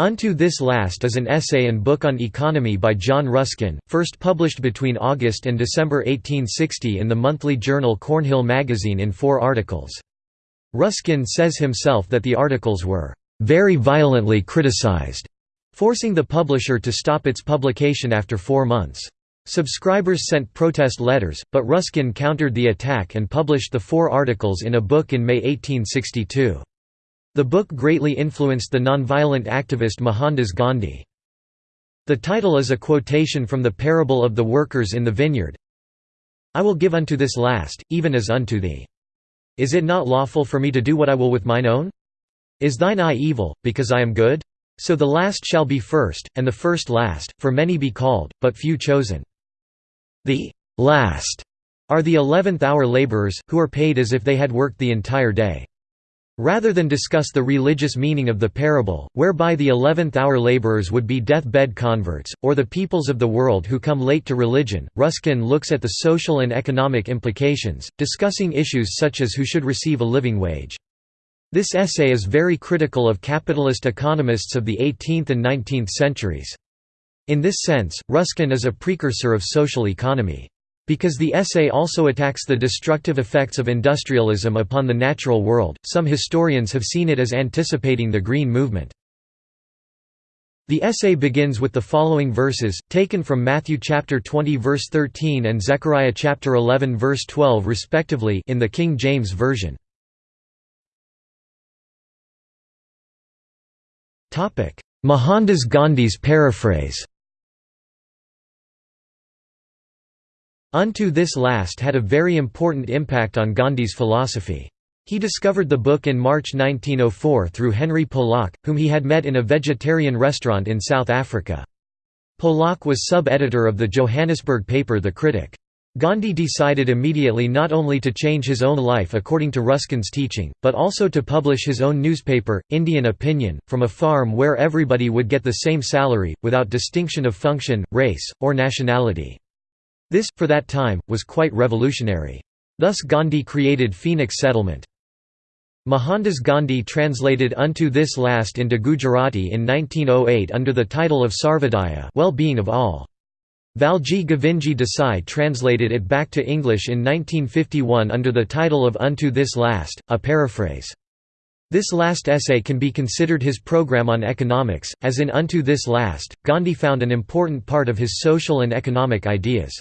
Unto This Last is an essay and book on economy by John Ruskin, first published between August and December 1860 in the monthly journal Cornhill Magazine in four articles. Ruskin says himself that the articles were, "...very violently criticized", forcing the publisher to stop its publication after four months. Subscribers sent protest letters, but Ruskin countered the attack and published the four articles in a book in May 1862. The book greatly influenced the nonviolent activist Mohandas Gandhi. The title is a quotation from the parable of the workers in the vineyard I will give unto this last, even as unto thee. Is it not lawful for me to do what I will with mine own? Is thine eye evil, because I am good? So the last shall be first, and the first last, for many be called, but few chosen. The last are the eleventh hour laborers, who are paid as if they had worked the entire day. Rather than discuss the religious meaning of the parable, whereby the eleventh-hour laborers would be death-bed converts, or the peoples of the world who come late to religion, Ruskin looks at the social and economic implications, discussing issues such as who should receive a living wage. This essay is very critical of capitalist economists of the 18th and 19th centuries. In this sense, Ruskin is a precursor of social economy. Because the essay also attacks the destructive effects of industrialism upon the natural world, some historians have seen it as anticipating the Green Movement. The essay begins with the following verses, taken from Matthew chapter 20 verse 13 and Zechariah chapter 11 verse 12 respectively in the King James Version. Mohandas Gandhi's paraphrase Unto This Last had a very important impact on Gandhi's philosophy. He discovered the book in March 1904 through Henry Polak, whom he had met in a vegetarian restaurant in South Africa. Polak was sub-editor of the Johannesburg paper The Critic. Gandhi decided immediately not only to change his own life according to Ruskin's teaching, but also to publish his own newspaper, Indian Opinion, from a farm where everybody would get the same salary, without distinction of function, race, or nationality. This, for that time, was quite revolutionary. Thus Gandhi created Phoenix Settlement. Mohandas Gandhi translated Unto This Last into Gujarati in 1908 under the title of Sarvodaya well-being of all. Valji Govindji Desai translated it back to English in 1951 under the title of Unto This Last, a paraphrase. This last essay can be considered his program on economics, as in Unto This Last, Gandhi found an important part of his social and economic ideas.